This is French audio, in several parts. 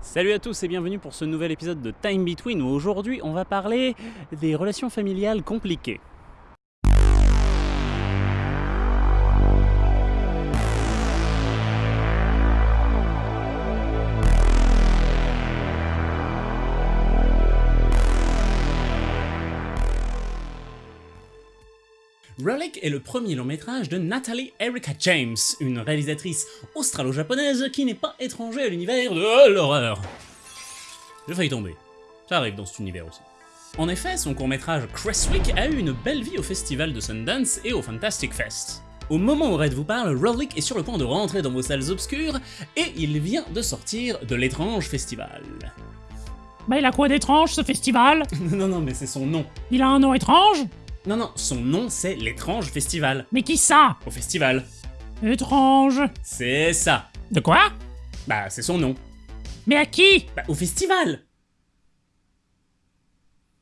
Salut à tous et bienvenue pour ce nouvel épisode de Time Between où aujourd'hui on va parler des relations familiales compliquées. Relic est le premier long métrage de Natalie Erica James, une réalisatrice australo-japonaise qui n'est pas étrangère à l'univers de l'horreur. J'ai failli tomber. Ça arrive dans cet univers aussi. En effet, son court-métrage Crestwick a eu une belle vie au festival de Sundance et au Fantastic Fest. Au moment où Red vous parle, Relic est sur le point de rentrer dans vos salles obscures et il vient de sortir de l'étrange festival. Bah il a quoi d'étrange ce festival? Non, non, mais c'est son nom. Il a un nom étrange? Non, non, son nom c'est l'étrange festival. Mais qui ça Au festival. Étrange C'est ça. De quoi Bah, c'est son nom. Mais à qui Bah, au festival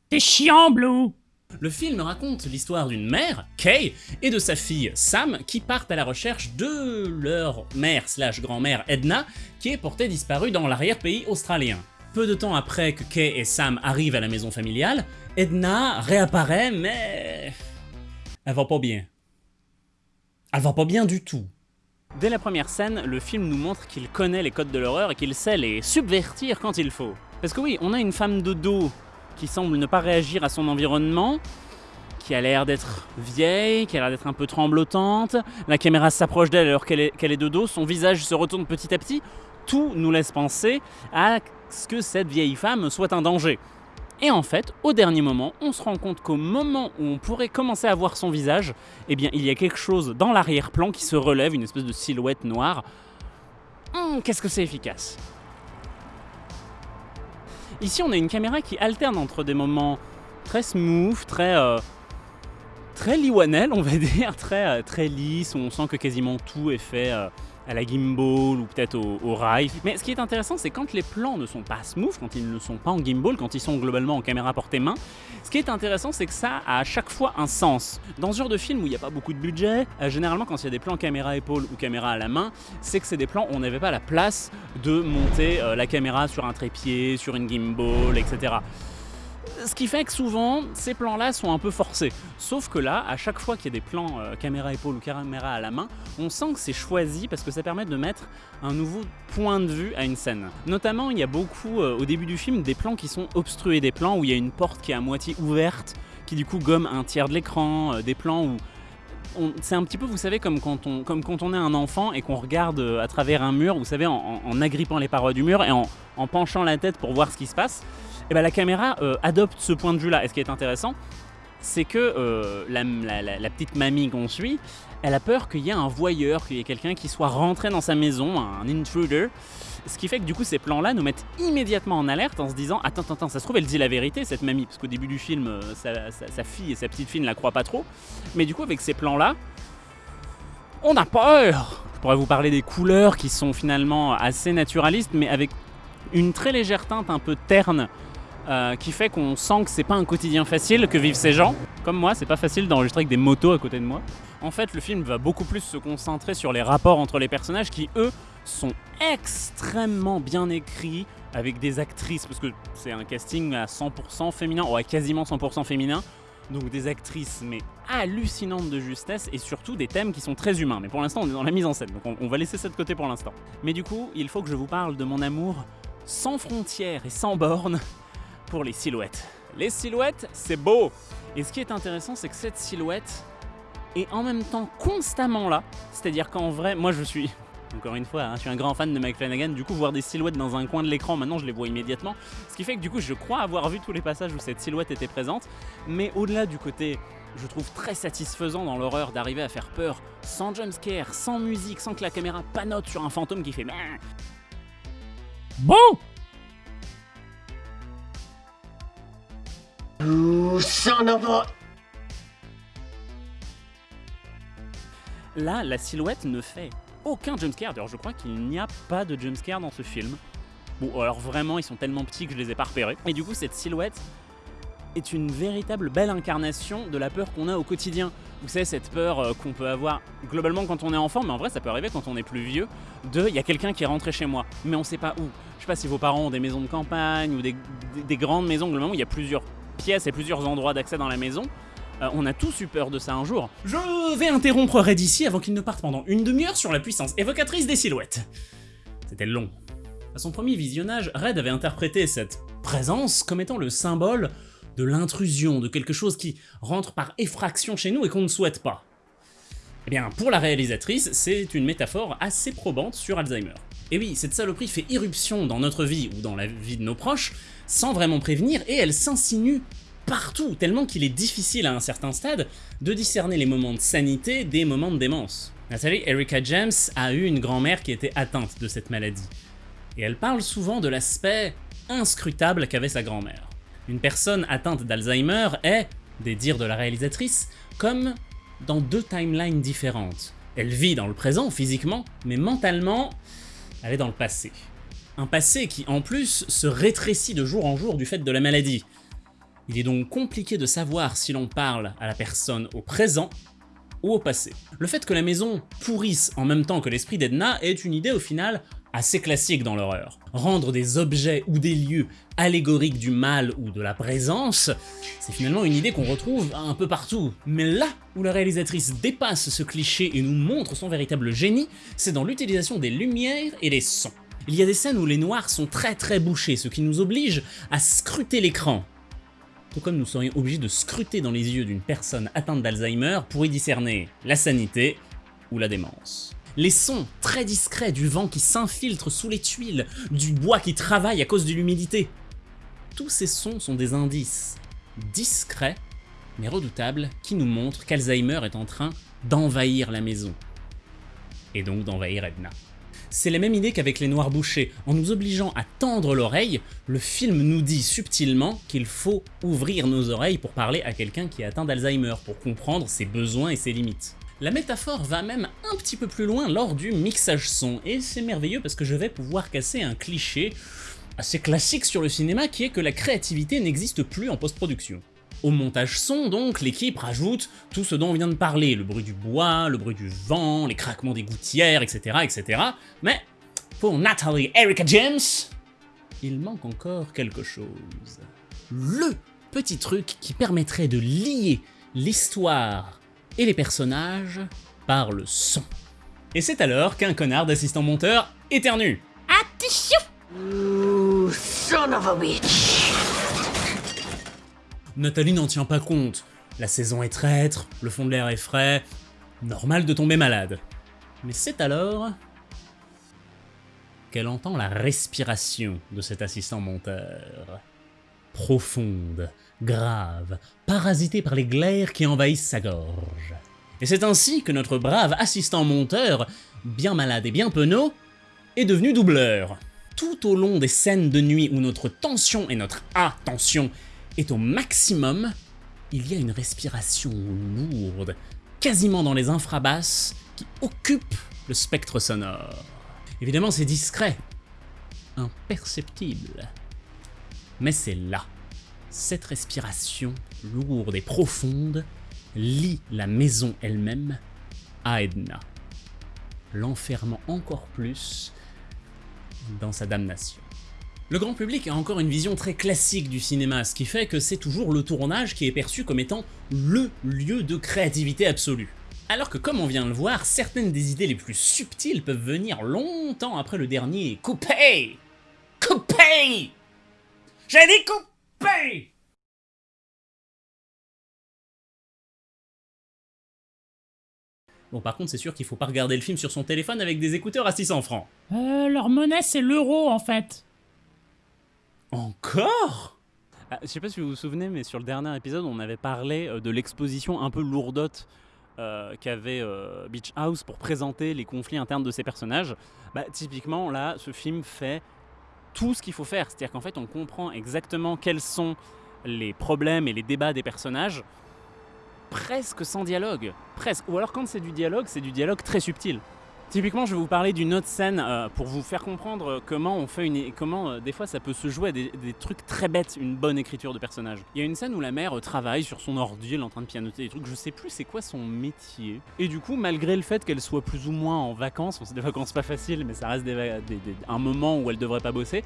T'es chiant, Blue Le film raconte l'histoire d'une mère, Kay, et de sa fille, Sam, qui partent à la recherche de leur mère slash grand-mère, Edna, qui est portée disparue dans l'arrière-pays australien. Peu de temps après que Kay et Sam arrivent à la maison familiale, Edna réapparaît, mais... Elle va pas bien. Elle va pas bien du tout. Dès la première scène, le film nous montre qu'il connaît les codes de l'horreur et qu'il sait les subvertir quand il faut. Parce que oui, on a une femme de dos qui semble ne pas réagir à son environnement, qui a l'air d'être vieille, qui a l'air d'être un peu tremblotante, la caméra s'approche d'elle alors qu'elle est, de dos, son visage se retourne petit à petit, tout nous laisse penser à ce que cette vieille femme soit un danger. Et en fait, au dernier moment, on se rend compte qu'au moment où on pourrait commencer à voir son visage, eh bien, il y a quelque chose dans l'arrière-plan qui se relève, une espèce de silhouette noire. Hum, Qu'est-ce que c'est efficace? Ici, on a une caméra qui alterne entre des moments très smooth, très... euh, très liwanel, on va dire, très, euh, très lisse, où on sent que quasiment tout est fait euh, à la gimbal ou peut-être au, au rail. Mais ce qui est intéressant, c'est quand les plans ne sont pas smooth, quand ils ne sont pas en gimbal, quand ils sont globalement en caméra portée main, ce qui est intéressant, c'est que ça a à chaque fois un sens. Dans ce genre de film où il n'y a pas beaucoup de budget, euh, généralement quand il y a des plans caméra épaule ou caméra à la main, c'est que c'est des plans où on n'avait pas la place de monter euh, la caméra sur un trépied, sur une gimbal, etc. Ce qui fait que souvent, ces plans-là sont un peu forcés. Sauf que là, à chaque fois qu'il y a des plans euh, caméra épaule ou caméra à la main, on sent que c'est choisi parce que ça permet de mettre un nouveau point de vue à une scène. Notamment, il y a beaucoup, euh, au début du film, des plans qui sont obstrués, des plans où il y a une porte qui est à moitié ouverte, qui du coup gomme un tiers de l'écran, euh, des plans où c'est un petit peu, vous savez, comme quand on, est un enfant et qu'on regarde à travers un mur, vous savez, en, agrippant les parois du mur et en penchant la tête pour voir ce qui se passe. Et ben la caméra euh, adopte ce point de vue-là. Et ce qui est intéressant, c'est que euh, la, petite mamie qu'on suit, elle a peur qu'il y ait un voyeur, qu'il y ait quelqu'un qui soit rentré dans sa maison, un intruder. Ce qui fait que du coup ces plans-là nous mettent immédiatement en alerte en se disant attends, attends, ça se trouve elle dit la vérité cette mamie, parce qu'au début du film, euh, sa, sa- sa fille et sa petite fille ne la croient pas trop. Mais du coup avec ces plans-là, on a peur Je pourrais vous parler des couleurs qui sont finalement assez naturalistes, mais avec une très légère teinte un peu terne euh, qui fait qu'on sent que c'est pas un quotidien facile que vivent ces gens. Comme moi, c'est pas facile d'enregistrer avec des motos à côté de moi. En fait, le film va beaucoup plus se concentrer sur les rapports entre les personnages qui, eux, sont extrêmement bien écrits avec des actrices, parce que c'est un casting à 100% féminin, ou à quasiment 100% féminin. Donc des actrices, mais hallucinantes de justesse, et surtout des thèmes qui sont très humains. Mais pour l'instant, on est dans la mise en scène, donc on, on va laisser ça de côté pour l'instant. Mais du coup, il faut que je vous parle de mon amour sans frontières et sans bornes pour les silhouettes. Les silhouettes, c'est beau Et ce qui est intéressant, c'est que cette silhouette est en même temps constamment là. C'est-à-dire qu'en vrai, moi je suis, encore une fois, hein, je suis un grand fan de Mike Flanagan, du coup voir des silhouettes dans un coin de l'écran, maintenant je les vois immédiatement. Ce qui fait que du coup je crois avoir vu tous les passages où cette silhouette était présente, mais au-delà du côté je trouve très satisfaisant dans l'horreur d'arriver à faire peur sans jumpscare, sans musique, sans que la caméra panote sur un fantôme qui fait Bon Son. Là, la silhouette ne fait aucun jumpscare. D'ailleurs, je crois qu'il n'y a pas de jumpscare dans ce film. Bon, alors vraiment, ils sont tellement petits que je les ai pas repérés. Et du coup, cette silhouette est une véritable belle incarnation de la peur qu'on a au quotidien. Vous savez, cette peur euh, qu'on peut avoir globalement quand on est enfant, mais en vrai ça peut arriver quand on est plus vieux, de il y a quelqu'un qui est rentré chez moi, mais on sait pas où. Je sais pas si vos parents ont des maisons de campagne ou des, des- des grandes maisons, globalement où il y a plusieurs pièces et plusieurs endroits d'accès dans la maison. Euh, on a tous eu peur de ça un jour. Je vais interrompre Red ici avant qu'il ne parte pendant une demi-heure sur la puissance évocatrice des silhouettes. C'était long. À son premier visionnage, Red avait interprété cette présence comme étant le symbole de l'intrusion, de quelque chose qui rentre par effraction chez nous et qu'on ne souhaite pas. Eh bien, pour la réalisatrice, c'est une métaphore assez probante sur Alzheimer. Et oui, cette saloperie fait irruption dans notre vie ou dans la vie de nos proches, sans vraiment prévenir, et elle s'insinue partout, tellement qu'il est difficile à un certain stade de discerner les moments de sanité des moments de démence. Nathalie Erica James a eu une grand-mère qui était atteinte de cette maladie, et elle parle souvent de l'aspect inscrutable qu'avait sa grand-mère. Une personne atteinte d'Alzheimer est, des dires de la réalisatrice, comme dans deux timelines différentes. Elle vit dans le présent physiquement, mais mentalement, elle est dans le passé. Un passé qui en plus se rétrécit de jour en jour du fait de la maladie. Il est donc compliqué de savoir si l'on parle à la personne au présent ou au passé. Le fait que la maison pourrisse en même temps que l'esprit d'Edna est une idée au final assez classique dans l'horreur. Rendre des objets ou des lieux allégoriques du mal ou de la présence, c'est finalement une idée qu'on retrouve un peu partout. Mais là où la réalisatrice dépasse ce cliché et nous montre son véritable génie, c'est dans l'utilisation des lumières et des sons. Il y a des scènes où les noirs sont très très bouchés, ce qui nous oblige à scruter l'écran. Tout comme nous serions obligés de scruter dans les yeux d'une personne atteinte d'Alzheimer pour y discerner la sanité ou la démence. Les sons très discrets du vent qui s'infiltre sous les tuiles, du bois qui travaille à cause de l'humidité. Tous ces sons sont des indices discrets mais redoutables qui nous montrent qu'Alzheimer est en train d'envahir la maison. Et donc d'envahir Edna. C'est la même idée qu'avec les noirs bouchés. En nous obligeant à tendre l'oreille, le film nous dit subtilement qu'il faut ouvrir nos oreilles pour parler à quelqu'un qui est atteint d'Alzheimer, pour comprendre ses besoins et ses limites. La métaphore va même un petit peu plus loin lors du mixage son, et c'est merveilleux parce que je vais pouvoir casser un cliché assez classique sur le cinéma qui est que la créativité n'existe plus en post-production. Au montage son, donc, l'équipe rajoute tout ce dont on vient de parler, le bruit du bois, le bruit du vent, les craquements des gouttières, etc. etc. Mais pour Natalie Erica James, il manque encore quelque chose. Le petit truc qui permettrait de lier l'histoire et les personnages par le son. Et c'est alors qu'un connard d'assistant monteur éternue. Attention You son of a bitch! Nathalie n'en tient pas compte. La saison est traître, le fond de l'air est frais, normal de tomber malade. Mais c'est alors qu'elle entend la respiration de cet assistant monteur. Profonde, grave, parasitée par les glaires qui envahissent sa gorge. Et c'est ainsi que notre brave assistant monteur, bien malade et bien penaud, est devenu doubleur. Tout au long des scènes de nuit où notre tension et notre attention est au maximum, il y a une respiration lourde, quasiment dans les infrabasses, qui occupe le spectre sonore. Évidemment, c'est discret, imperceptible. Mais c'est là. Cette respiration lourde et profonde lie la maison elle-même à Edna, l'enfermant encore plus dans sa damnation. Le grand public a encore une vision très classique du cinéma, ce qui fait que c'est toujours le tournage qui est perçu comme étant LE lieu de créativité absolue. Alors que comme on vient de le voir, certaines des idées les plus subtiles peuvent venir longtemps après le dernier coupé Coupé J'ai dit coupé Bon par contre c'est sûr qu'il faut pas regarder le film sur son téléphone avec des écouteurs à 600 francs. Euh, leur monnaie, c'est l'euro, en fait. Encore? Ah, Je sais pas si vous vous souvenez, mais sur le dernier épisode, on avait parlé euh, de l'exposition un peu lourdote euh, qu'avait euh, Beach House pour présenter les conflits internes de ses personnages. Bah, typiquement, là, ce film fait tout ce qu'il faut faire. C'est-à-dire qu'en fait, on comprend exactement quels sont les problèmes et les débats des personnages, presque sans dialogue. Presque. Ou alors, quand c'est du dialogue, c'est du dialogue très subtil. Typiquement, je vais vous parler d'une autre scène euh, pour vous faire comprendre euh, comment on fait une, comment euh, des fois ça peut se jouer à des, trucs très bêtes, une bonne écriture de personnage. Il y a une scène où la mère travaille sur son ordi, elle est en train de pianoter des trucs, je sais plus c'est quoi son métier. Et du coup, malgré le fait qu'elle soit plus ou moins en vacances, bon, c'est des vacances pas faciles, mais ça reste des- un moment où elle devrait pas bosser.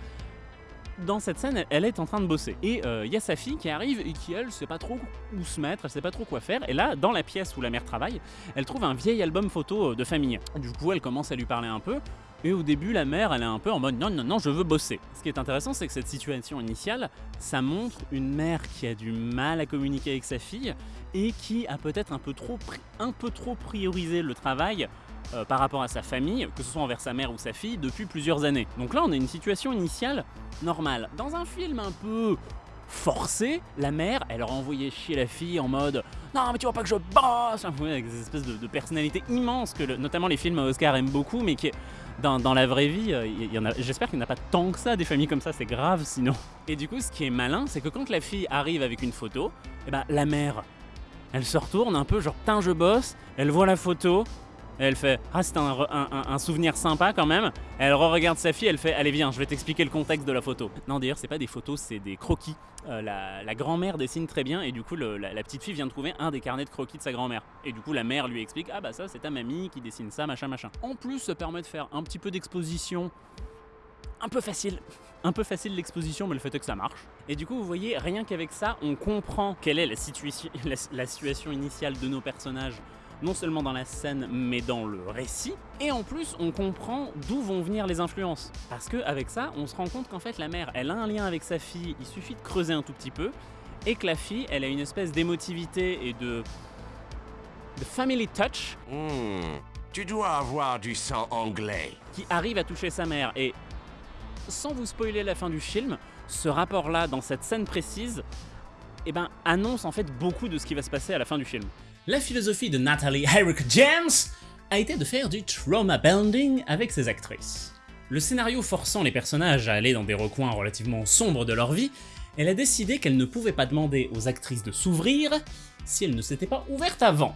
Dans cette scène, elle- est en train de bosser. Et euh, il y a sa fille qui arrive et qui, elle, sait pas trop où se mettre, elle sait pas trop quoi faire. Et là, dans la pièce où la mère travaille, elle trouve un vieil album photo euh, de famille. Du coup, elle commence à lui parler un peu. Et au début, la mère, elle est un peu en mode non, non, non, je veux bosser. Ce qui est intéressant, c'est que cette situation initiale, ça montre une mère qui a du mal à communiquer avec sa fille et qui a peut-être un peu trop priorisé le travail euh, par rapport à sa famille, que ce soit envers sa mère ou sa fille, depuis plusieurs années. Donc là, on a une situation initiale normale. Dans un film un peu forcé, la mère, elle aurait envoyé chier la fille en mode non mais tu vois pas que je bosse avec des espèces de, de personnalités immenses que notamment les films Oscar aiment beaucoup mais qui dans, dans la vraie vie euh, j'espère qu'il n'y en a pas tant que ça des familles comme ça c'est grave sinon et du coup ce qui est malin c'est que quand la fille arrive avec une photo et ben la mère elle se retourne un peu genre putain je bosse elle voit la photo elle fait ah c'est un, un- souvenir sympa quand même elle re-regarde sa fille elle fait allez viens je vais t'expliquer le contexte de la photo non d'ailleurs c'est pas des photos c'est des croquis euh, la, la grand-mère dessine très bien et du coup la, petite fille vient de trouver un des carnets de croquis de sa grand-mère. Et du coup la mère lui explique ah bah ça c'est ta mamie qui dessine ça machin machin. En plus ça permet de faire un petit peu d'exposition un peu facile. Un peu facile l'exposition mais le fait est que ça marche. Et du coup vous voyez rien qu'avec ça on comprend quelle est la, situation la situation initiale de nos personnages non seulement dans la scène mais dans le récit et en plus on comprend d'où vont venir les influences parce que avec ça on se rend compte qu'en fait la mère elle a un lien avec sa fille il suffit de creuser un tout petit peu et que la fille elle a une espèce d'émotivité et de de family touch Hmm, tu dois avoir du sang anglais. qui arrive à toucher sa mère et sans vous spoiler la fin du film ce rapport là dans cette scène précise eh ben, annonce en fait beaucoup de ce qui va se passer à la fin du film. La philosophie de Natalie Herrick James a été de faire du trauma bonding avec ses actrices. Le scénario forçant les personnages à aller dans des recoins relativement sombres de leur vie, elle a décidé qu'elle ne pouvait pas demander aux actrices de s'ouvrir si elles ne s'étaient pas ouvertes avant.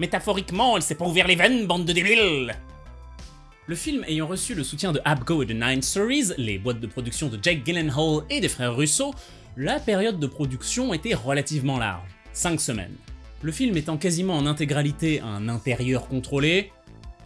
Métaphoriquement, elle s'est pas ouvert les veines, bande de débiles le film ayant reçu le soutien de Abgo et de Nine Stories, les boîtes de production de Jake Gyllenhaal et des frères Russo, la période de production était relativement large, 5 semaines. Le film étant quasiment en intégralité un intérieur contrôlé,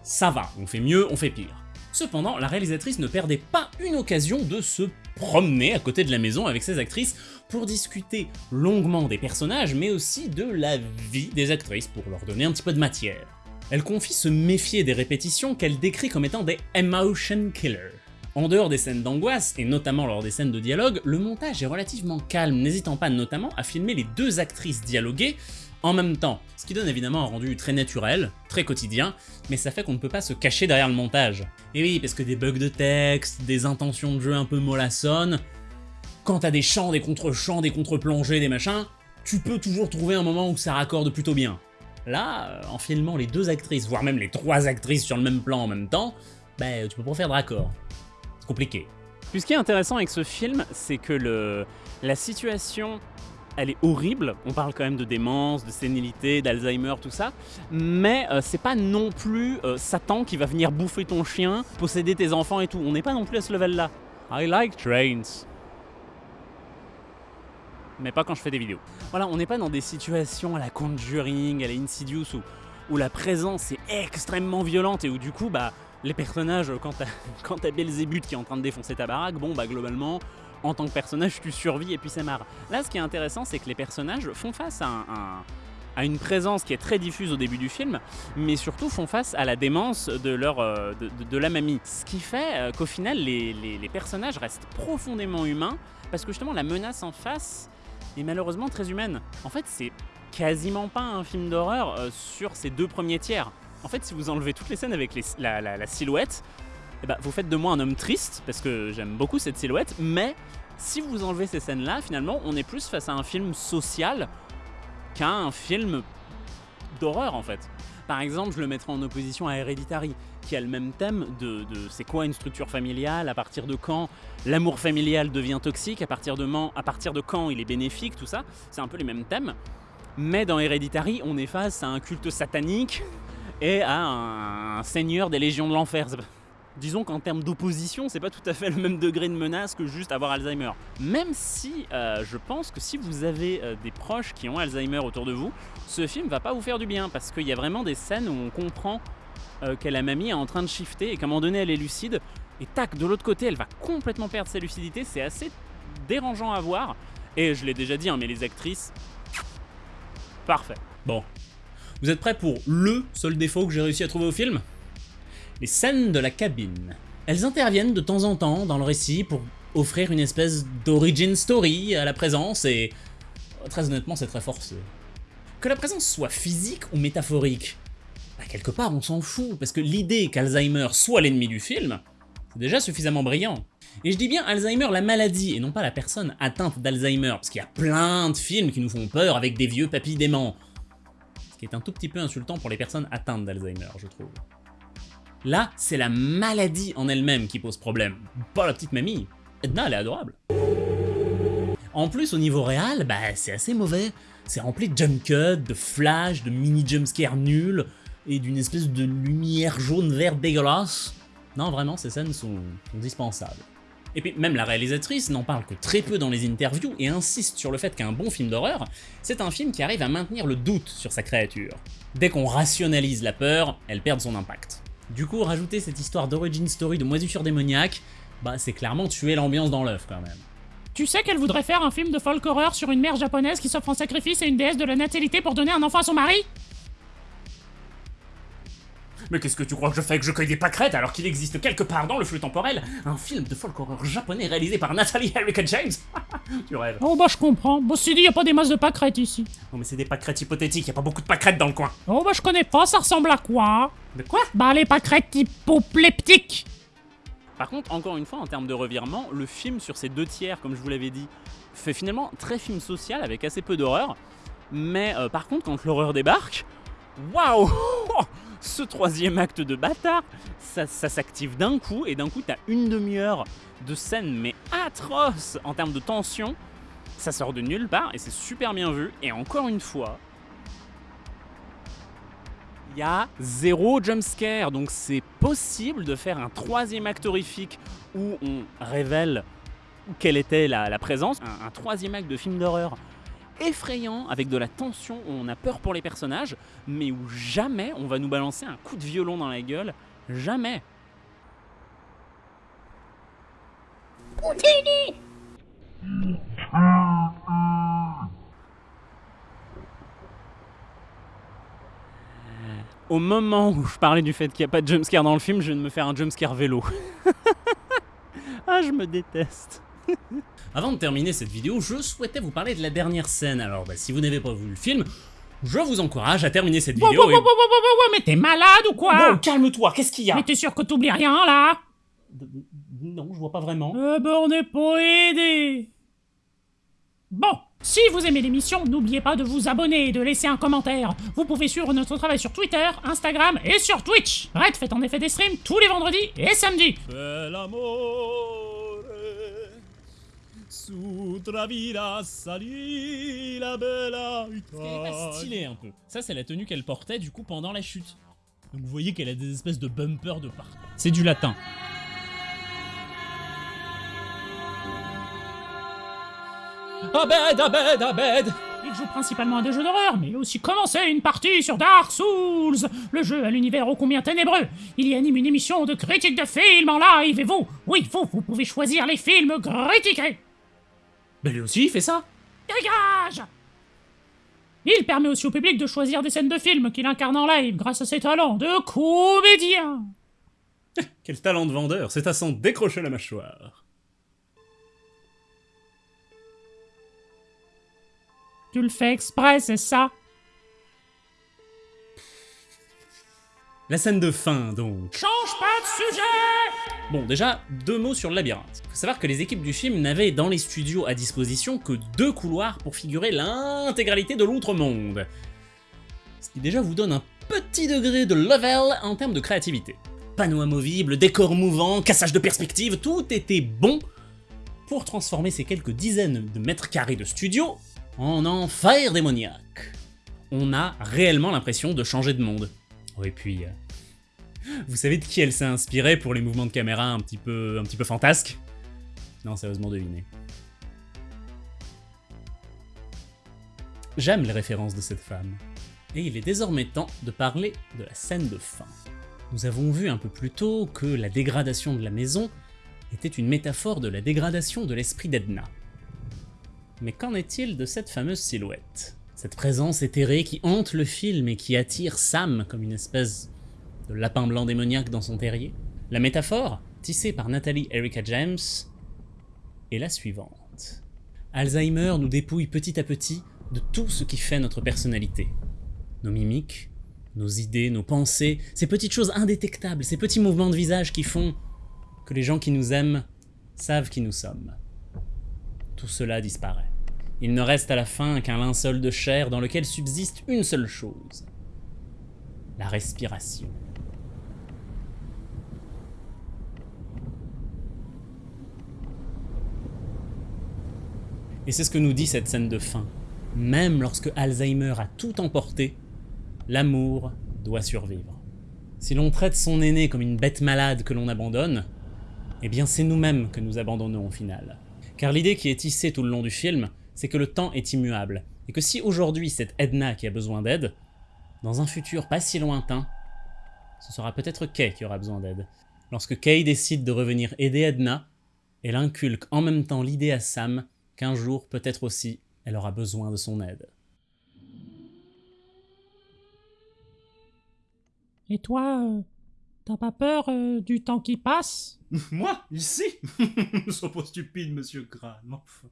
ça va, on fait mieux, on fait pire. Cependant, la réalisatrice ne perdait pas une occasion de se promener à côté de la maison avec ses actrices pour discuter longuement des personnages, mais aussi de la vie des actrices pour leur donner un petit peu de matière. Elle confie se méfier des répétitions qu'elle décrit comme étant des emotion killers. En dehors des scènes d'angoisse, et notamment lors des scènes de dialogue, le montage est relativement calme, n'hésitant pas notamment à filmer les deux actrices dialoguer en même temps, ce qui donne évidemment un rendu très naturel, très quotidien, mais ça fait qu'on ne peut pas se cacher derrière le montage. Et oui, parce que des bugs de texte, des intentions de jeu un peu mollassonnes, quand t'as des chants, des contre-chants, des contre-plongées, des machins, tu peux toujours trouver un moment où ça raccorde plutôt bien. Là, euh, en filmant les deux actrices, voire même les trois actrices sur le même plan en même temps, bah, tu peux pas faire de raccord. Puis ce qui est intéressant avec ce film, c'est que la situation, elle est horrible. On parle quand même de démence, de sénilité, d'Alzheimer, tout ça. Mais euh, c'est pas non plus euh, Satan qui va venir bouffer ton chien, posséder tes enfants et tout. On n'est pas non plus à ce level-là. I like trains. Mais pas quand je fais des vidéos. Voilà, on n'est pas dans des situations à la Conjuring, à la Insidious, où la présence est extrêmement violente et où du coup, bah, les personnages, quand t'as Belzébuth qui est en train de défoncer ta baraque, bon, bah, globalement, en tant que personnage, tu survis et puis c'est marre. Là, ce qui est intéressant, c'est que les personnages font face à, un- un- à une présence qui est très diffuse au début du film, mais surtout font face à la démence de, euh, la mamie. Ce qui fait euh, qu'au final, les personnages restent profondément humains, parce que justement, la menace en face est malheureusement très humaine. En fait, c'est quasiment pas un film d'horreur euh, sur ces deux premiers tiers. En fait, si vous enlevez toutes les scènes avec la, silhouette, eh ben, vous faites de moi un homme triste, parce que j'aime beaucoup cette silhouette, mais si vous enlevez ces scènes-là, finalement, on est plus face à un film social qu'à un film d'horreur, en fait. Par exemple, je le mettrai en opposition à Hereditary, qui a le même thème de, de c'est quoi une structure familiale, à partir de quand l'amour familial devient toxique, à partir, de à partir de quand il est bénéfique, tout ça. C'est un peu les mêmes thèmes. Mais dans Hereditary, on est face à un culte satanique et à un, seigneur des légions de l'enfer. Disons qu'en termes d'opposition, c'est pas tout à fait le même degré de menace que juste avoir Alzheimer. Même si euh, je pense que si vous avez euh, des proches qui ont Alzheimer autour de vous, ce film va pas vous faire du bien parce qu'il y a vraiment des scènes où on comprend euh, que la mamie est en train de shifter et qu'à un moment donné elle est lucide et tac, de l'autre côté elle va complètement perdre sa lucidité. C'est assez dérangeant à voir et je l'ai déjà dit, hein, mais les actrices, parfait. Bon, vous êtes prêts pour LE seul défaut que j'ai réussi à trouver au film? Les scènes de la cabine. Elles interviennent de temps en temps dans le récit pour offrir une espèce d'origin story à la présence et très honnêtement c'est très forcé. Que la présence soit physique ou métaphorique, bah, quelque part on s'en fout parce que l'idée qu'Alzheimer soit l'ennemi du film, c'est déjà suffisamment brillant. Et je dis bien Alzheimer la maladie et non pas la personne atteinte d'Alzheimer parce qu'il y a plein de films qui nous font peur avec des vieux papilles déments. Qui est un tout petit peu insultant pour les personnes atteintes d'Alzheimer, je trouve. Là, c'est la maladie en elle-même qui pose problème, pas la petite mamie. Edna, elle est adorable. En plus, au niveau réel, bah, c'est assez mauvais. C'est rempli de jump cuts, de flash, de mini jumpscares nuls, et d'une espèce de lumière jaune verte dégueulasse. Non, vraiment, ces scènes sont, sont dispensables. Et puis, même la réalisatrice n'en parle que très peu dans les interviews et insiste sur le fait qu'un bon film d'horreur, c'est un film qui arrive à maintenir le doute sur sa créature. Dès qu'on rationalise la peur, elle perd son impact. Du coup, rajouter cette histoire d'origin story de moisissure démoniaque, bah c'est clairement tuer l'ambiance dans l'œuf quand même. Tu sais qu'elle voudrait faire un film de folk horreur sur une mère japonaise qui s'offre en sacrifice à une déesse de la natalité pour donner un enfant à son mari? Mais qu'est-ce que tu crois que je fais que je cueille des pâquerettes alors qu'il existe quelque part dans le flux temporel un film de folk horror japonais réalisé par Natalie Erica James? Tu rêves. Oh bah je comprends. Bon, c'est dit, y a pas des masses de pâquerettes ici. Non mais c'est des pâquerettes hypothétiques, y a pas beaucoup de pâquerettes dans le coin. Oh bah je connais pas, ça ressemble à quoi? De quoi? Bah les pâquerettes hypopleptiques Par contre, encore une fois, en termes de revirement, le film sur ses deux tiers, comme je vous l'avais dit, fait finalement très film social avec assez peu d'horreur. Mais euh, par contre, quand l'horreur débarque, waouh Ce troisième acte de bâtard, ça, s'active d'un coup, et d'un coup, t'as une demi-heure de scène, mais atroce en termes de tension. Ça sort de nulle part, et c'est super bien vu. Et encore une fois, il y a zéro jumpscare, donc c'est possible de faire un troisième acte horrifique où on révèle quelle était la, présence, un troisième acte de film d'horreur effrayant, avec de la tension, où on a peur pour les personnages, mais où jamais on va nous balancer un coup de violon dans la gueule, jamais. Au moment où je parlais du fait qu'il n'y a pas de jumpscare dans le film, je viens de me faire un jumpscare vélo. ah, je me déteste. Avant de terminer cette vidéo, je souhaitais vous parler de la dernière scène. Alors, bah, si vous n'avez pas vu le film, je vous encourage à terminer cette vidéo. wow, et- wow, wow, wow, wow, wow, mais t'es malade ou quoi Bon, calme-toi, qu'est-ce qu'il y a Mais t'es sûr que t'oublies rien là Non, je vois pas vraiment. Euh ben on n'est pas aidé. Bon, si vous aimez l'émission, n'oubliez pas de vous abonner et de laisser un commentaire. Vous pouvez suivre notre travail sur Twitter, Instagram et sur Twitch. Red fait en effet des streams tous les vendredis et samedis. L'amore su salì la bella Italia. stylé un peu. Ça, c'est la tenue qu'elle portait du coup pendant la chute. Donc vous voyez qu'elle a des espèces de bumpers de partout. C'est du latin. Abed, Abed, Abed Il joue principalement à des jeux d'horreur, mais il a aussi commencé une partie sur Dark Souls, le jeu à l'univers ô combien ténébreux. Il y anime une émission de critique de films en live et vous, oui vous, vous pouvez choisir les films critiqués. Ben lui aussi, il fait ça Dégage Il permet aussi au public de choisir des scènes de films qu'il incarne en live grâce à ses talents de comédien. Quel talent de vendeur, c'est à s'en décrocher la mâchoire. Tu le fais exprès, c'est ça? La scène de fin, donc. Change pas de sujet Bon, déjà, deux mots sur le labyrinthe. Faut savoir que les équipes du film n'avaient dans les studios à disposition que deux couloirs pour figurer l'intégralité de l'outre-monde. Ce qui déjà vous donne un petit degré de level en termes de créativité. Panneaux amovibles, décors mouvants, cassage de perspective, tout était bon pour transformer ces quelques dizaines de mètres carrés de studio en enfer démoniaque. On a réellement l'impression de changer de monde. Oh, et puis, euh, vous savez de qui elle s'est inspirée pour les mouvements de caméra un petit peu, un petit peu fantasques? Non, sérieusement, devinez. J'aime les références de cette femme. Et il est désormais temps de parler de la scène de fin. Nous avons vu un peu plus tôt que la dégradation de la maison était une métaphore de la dégradation de l'esprit d'Edna. Mais qu'en est-il de cette fameuse silhouette? Cette présence éthérée qui hante le film et qui attire Sam comme une espèce de lapin blanc démoniaque dans son terrier La métaphore, tissée par Nathalie Erika James, est la suivante. Alzheimer nous dépouille petit à petit de tout ce qui fait notre personnalité. Nos mimiques, nos idées, nos pensées, ces petites choses indétectables, ces petits mouvements de visage qui font que les gens qui nous aiment savent qui nous sommes. Tout cela disparaît. Il ne reste à la fin qu'un linceul de chair dans lequel subsiste une seule chose. La respiration. Et c'est ce que nous dit cette scène de fin. Même lorsque Alzheimer a tout emporté, l'amour doit survivre. Si l'on traite son aîné comme une bête malade que l'on abandonne, eh bien c'est nous-mêmes que nous abandonnons au final. Car l'idée qui est tissée tout le long du film, c'est que le temps est immuable, et que si aujourd'hui c'est Edna qui a besoin d'aide, dans un futur pas si lointain, ce sera peut-être Kay qui aura besoin d'aide. Lorsque Kay décide de revenir aider Edna, elle inculque en même temps l'idée à Sam qu'un jour peut-être aussi elle aura besoin de son aide. Et toi, euh, t'as pas peur euh, du temps qui passe? Moi? Ici? Sois pas stupide, monsieur Graham. Enfin.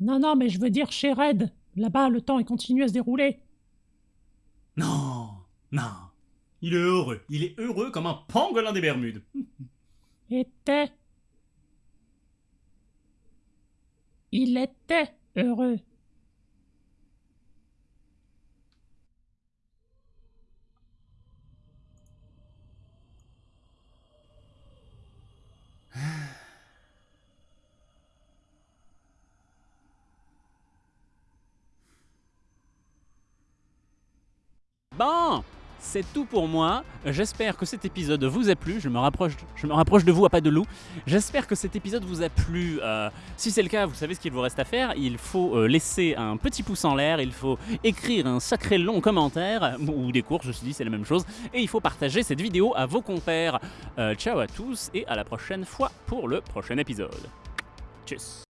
Non, non, mais je veux dire chez Red. Là-bas, le temps il continue à se dérouler. Non, non. Il est heureux. Il est heureux comme un pangolin des Bermudes. Était. Il était heureux. Bon, c'est tout pour moi. J'espère que cet épisode vous a plu. Je me rapproche, de vous à pas de loup. J'espère que cet épisode vous a plu. Euh, si c'est le cas, vous savez ce qu'il vous reste à faire. Il faut euh, laisser un petit pouce en l'air. Il faut écrire un sacré long commentaire ou des cours. Je me suis dit c'est la même chose. Et il faut partager cette vidéo à vos compères. Euh, ciao à tous et à la prochaine fois pour le prochain épisode. Tchuss.